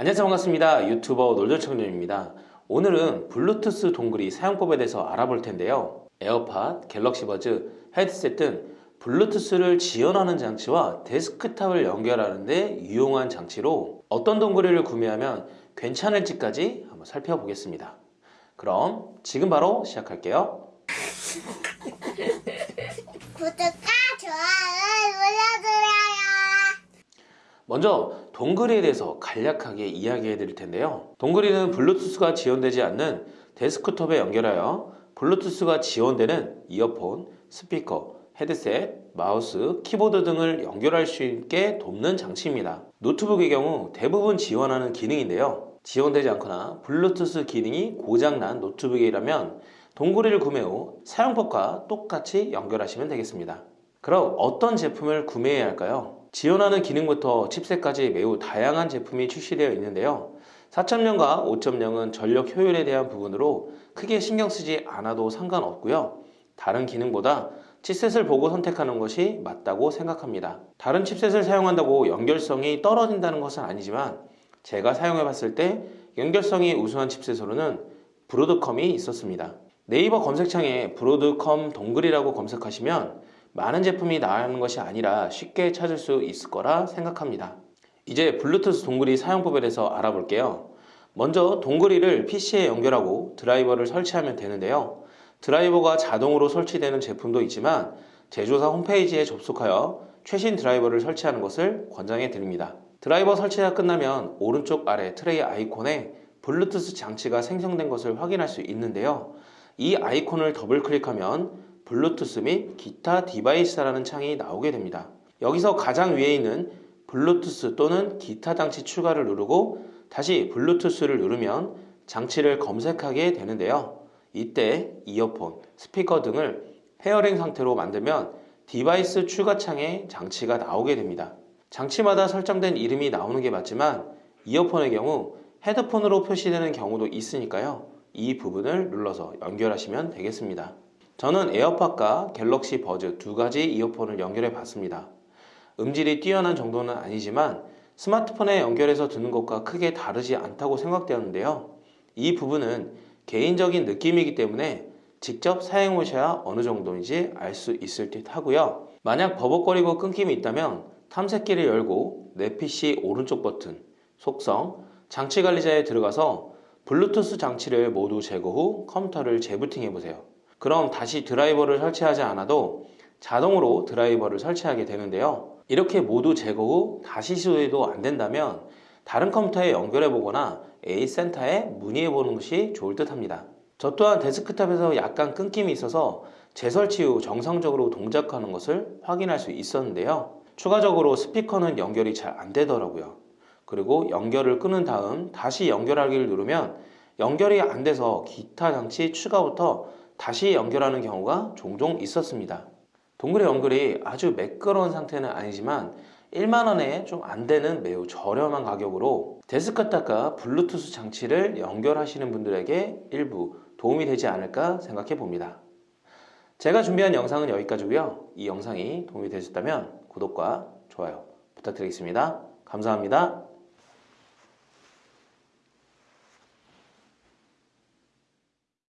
안녕하세요. 반갑습니다. 유튜버 놀돌청년입니다. 오늘은 블루투스 동글이 사용법에 대해서 알아볼 텐데요. 에어팟, 갤럭시 버즈, 헤드셋 등 블루투스를 지원하는 장치와 데스크탑을 연결하는 데 유용한 장치로 어떤 동글이를 구매하면 괜찮을지까지 한번 살펴보겠습니다. 그럼 지금 바로 시작할게요. 구독과 좋아요를 눌러주세요. 먼저 동글이에 대해서 간략하게 이야기해 드릴 텐데요. 동글이는 블루투스가 지원되지 않는 데스크톱에 연결하여 블루투스가 지원되는 이어폰, 스피커, 헤드셋, 마우스, 키보드 등을 연결할 수 있게 돕는 장치입니다. 노트북의 경우 대부분 지원하는 기능인데요. 지원되지 않거나 블루투스 기능이 고장난 노트북이라면 동글이를 구매 후 사용법과 똑같이 연결하시면 되겠습니다. 그럼 어떤 제품을 구매해야 할까요? 지원하는 기능부터 칩셋까지 매우 다양한 제품이 출시되어 있는데요. 4.0과 5.0은 전력 효율에 대한 부분으로 크게 신경 쓰지 않아도 상관없고요. 다른 기능보다 칩셋을 보고 선택하는 것이 맞다고 생각합니다. 다른 칩셋을 사용한다고 연결성이 떨어진다는 것은 아니지만 제가 사용해 봤을 때 연결성이 우수한 칩셋으로는 브로드컴이 있었습니다. 네이버 검색창에 브로드컴 동글이라고 검색하시면 많은 제품이 나오는 것이 아니라 쉽게 찾을 수 있을 거라 생각합니다. 이제 블루투스 동글이 사용법에 대해서 알아볼게요. 먼저 동글이를 PC에 연결하고 드라이버를 설치하면 되는데요. 드라이버가 자동으로 설치되는 제품도 있지만 제조사 홈페이지에 접속하여 최신 드라이버를 설치하는 것을 권장해 드립니다. 드라이버 설치가 끝나면 오른쪽 아래 트레이 아이콘에 블루투스 장치가 생성된 것을 확인할 수 있는데요. 이 아이콘을 더블 클릭하면 블루투스 및 기타 디바이스라는 창이 나오게 됩니다. 여기서 가장 위에 있는 블루투스 또는 기타 장치 추가를 누르고 다시 블루투스를 누르면 장치를 검색하게 되는데요. 이때 이어폰, 스피커 등을 pairing 상태로 만들면 디바이스 추가 창에 장치가 나오게 됩니다. 장치마다 설정된 이름이 나오는 게 맞지만 이어폰의 경우 헤드폰으로 표시되는 경우도 있으니까요. 이 부분을 눌러서 연결하시면 되겠습니다. 저는 에어팟과 갤럭시 버즈 두 가지 이어폰을 연결해 봤습니다. 음질이 뛰어난 정도는 아니지만 스마트폰에 연결해서 듣는 것과 크게 다르지 않다고 생각되었는데요. 이 부분은 개인적인 느낌이기 때문에 직접 사용해 보셔야 어느 정도인지 알 수 있을 듯 하고요. 만약 버벅거리고 끊김이 있다면 탐색기를 열고 내 PC 오른쪽 버튼, 속성, 장치 관리자에 들어가서 블루투스 장치를 모두 제거 후 컴퓨터를 재부팅해 보세요. 그럼 다시 드라이버를 설치하지 않아도 자동으로 드라이버를 설치하게 되는데요. 이렇게 모두 제거 후 다시 시도해도 안 된다면 다른 컴퓨터에 연결해 보거나 AS센터에 문의해 보는 것이 좋을 듯 합니다. 저 또한 데스크탑에서 약간 끊김이 있어서 재설치 후 정상적으로 동작하는 것을 확인할 수 있었는데요. 추가적으로 스피커는 연결이 잘 안 되더라고요. 그리고 연결을 끊은 다음 다시 연결하기를 누르면 연결이 안 돼서 기타 장치 추가부터 다시 연결하는 경우가 종종 있었습니다. 동그리 연결이 아주 매끄러운 상태는 아니지만 1만원에 좀 안되는 매우 저렴한 가격으로 데스크탑과 블루투스 장치를 연결하시는 분들에게 일부 도움이 되지 않을까 생각해 봅니다. 제가 준비한 영상은 여기까지고요. 이 영상이 도움이 되셨다면 구독과 좋아요 부탁드리겠습니다. 감사합니다.